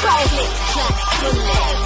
Clack,